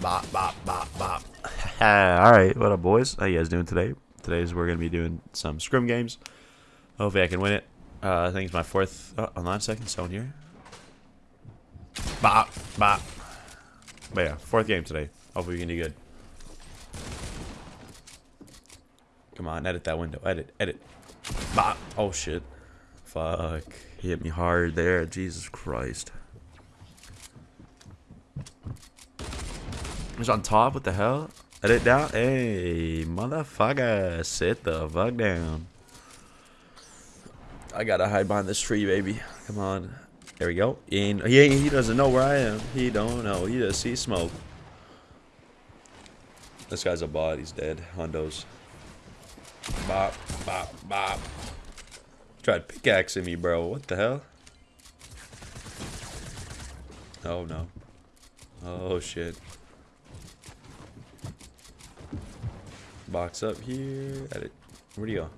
Bop, bop, bop, bop. Alright, what up, boys? How you guys doing today? Today's we're going to be doing some scrim games. Hopefully I can win it. Uh, I think it's my fourth oh, online second someone here. Bop, bop. But yeah, fourth game today. Hopefully we can do good. Come on, edit that window. Edit, edit. Bop. Oh, shit. Fuck. He hit me hard there. Jesus Christ. He's on top. What the hell? Edit down. Hey, motherfucker. Sit the fuck down. I gotta hide behind this tree, baby. Come on. There we go. And he, he doesn't know where I am. He don't know. He just sees smoke. This guy's a bot. He's dead. Hondos. Bop, bop, bop. Tried pickaxing me, bro. What the hell? Oh, no. Oh, shit. Box up here. Edit. Where do you go?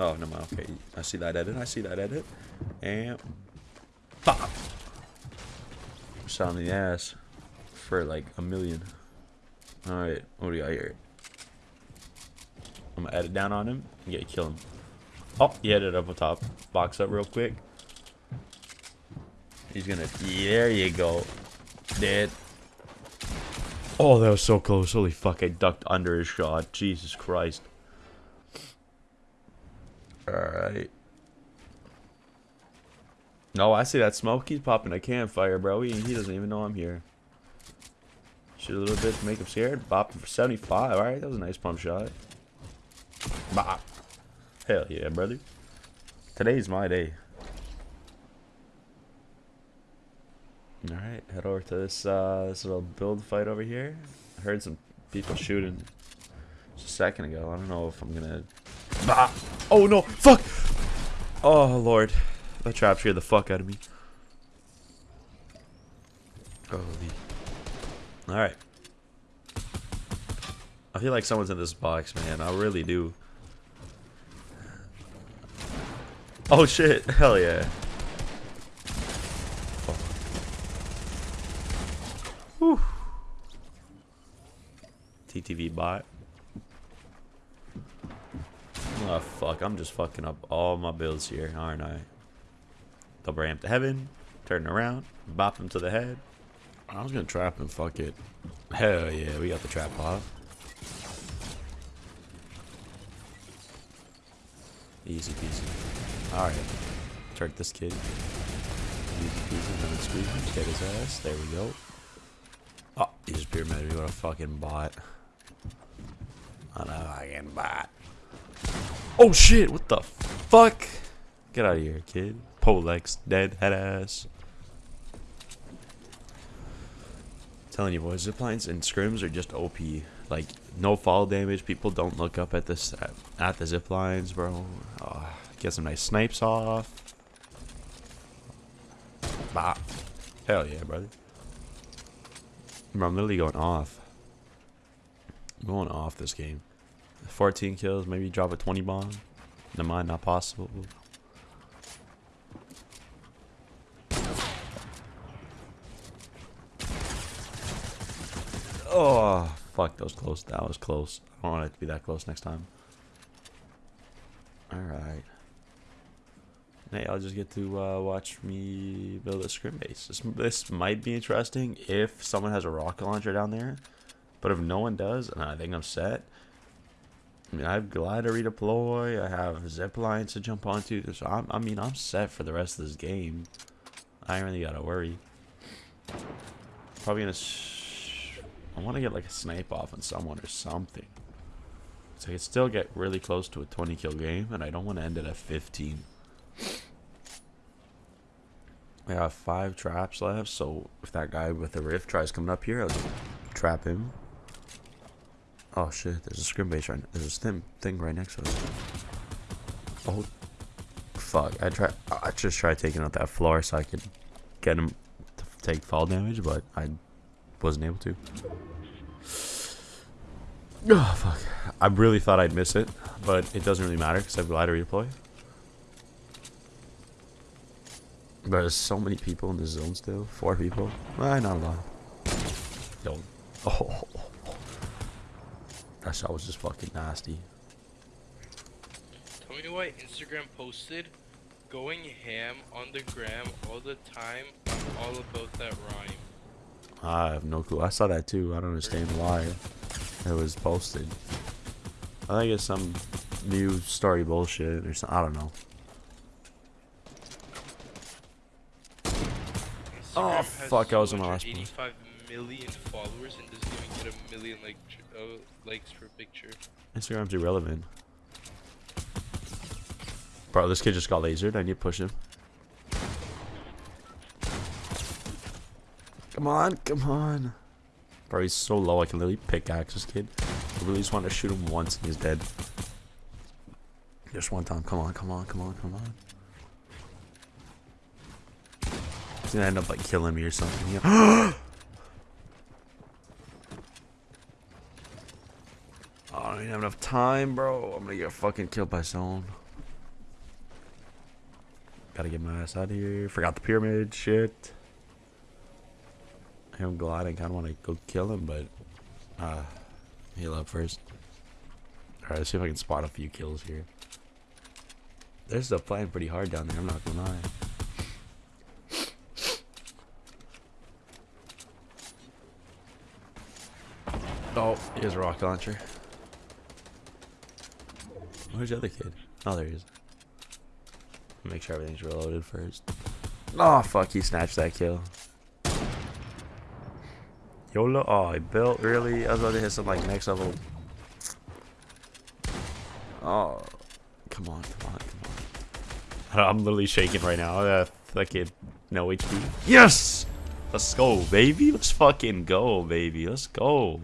Oh, no, okay. I see that edit. I see that edit. And... Pop! Shot on the ass. For like a million. Alright, what do you got here? I'm gonna edit down on him and get kill him. Oh, he edit up on top. Box up real quick. He's gonna. There you go. Dead. Oh, that was so close. Holy fuck, I ducked under his shot. Jesus Christ. Alright. No, I see that smoke. He's popping a campfire, bro. He, he doesn't even know I'm here. Shoot a little bit to make him scared. Bop for 75. Alright, that was a nice pump shot. Bop. Hell yeah, brother. Today's my day. Alright, head over to this, uh, this little build fight over here. I heard some people shooting just a second ago. I don't know if I'm gonna... Oh no! Fuck! Oh lord. That trap scared the fuck out of me. Holy. Alright. I feel like someone's in this box, man. I really do. Oh shit! Hell yeah. TTV bot. Oh fuck, I'm just fucking up all my builds here, aren't I? Double ramp to heaven, turn around, bop him to the head. I was gonna trap him, fuck it. Hell yeah, we got the trap off. Easy peasy. Alright. Turn this kid. Easy peasy, lemon squeeze. Get his ass. There we go. Oh, he just pyramided me. What a fucking bot. Oh shit, what the fuck? Get out of here, kid. Polex, dead, head ass. telling you boys, ziplines and scrims are just OP. Like, no fall damage. People don't look up at this at, the ziplines, bro. Oh, get some nice snipes off. Bah. Hell yeah, brother. Bro, I'm literally going off. I'm going off this game. 14 kills, maybe drop a 20 bomb. Never mind, not possible. Oh, fuck, that was close. That was close. I don't want it to be that close next time. Alright. Hey, I'll just get to uh, watch me build a scrim base. This, this might be interesting if someone has a rocket launcher down there. But if no one does, and I think I'm set. I mean, I have glider redeploy. I have zip lines to jump onto. So I'm, I mean, I'm set for the rest of this game. I ain't really gotta worry. Probably gonna I want to get like a snipe off on someone or something. So I can still get really close to a 20 kill game, and I don't want to end it at 15. I have five traps left, so if that guy with the rift tries coming up here, I'll trap him. Oh shit, there's a scrim base right There's a thing, thing right next to us. Oh, fuck. I try. I just tried taking out that floor so I could get him to take fall damage, but I wasn't able to. Oh, fuck. I really thought I'd miss it, but it doesn't really matter because I have glider redeploy. But there's so many people in this zone still. Four people. Eh, not a lot. Yo, Oh. That shot was just fucking nasty. Tell me why Instagram posted going ham on the gram all the time. I'm all about that rhyme. I have no clue. I saw that too. I don't understand why it was posted. I think it's some new story bullshit or something. I don't know. Oh, Instagram has fuck, I was on my last 285 million followers and doesn't even get a million like tr- uh, likes per picture. Instagram's irrelevant. Bro, this kid just got lasered. I need to push him. Come on, come on. Bro, he's so low I can literally pickaxe this kid. I really just want to shoot him once and he's dead. Just one time. Come on, come on, come on, come on. He's gonna end up like killing me or something. Yeah. Oh, I don't even have enough time, bro. I'm gonna get fucking killed by someone. Gotta get my ass out of here. Forgot the pyramid shit. I'm gliding. Kind of want to go kill him, but uh, heal up first. All right, let's see if I can spot a few kills here. They're still playing pretty hard down there. I'm not gonna lie. Oh, here's a rocket launcher. Where's the other kid? Oh, there he is. Make sure everything's reloaded first. Oh, fuck, he snatched that kill. YOLO. Oh, I built, really? I was about to hit some, like, next level. Oh, come on, come on, come on. I'm literally shaking right now. Uh, that kid, no HP. Yes! Let's go, baby. Let's fucking go, baby. Let's go.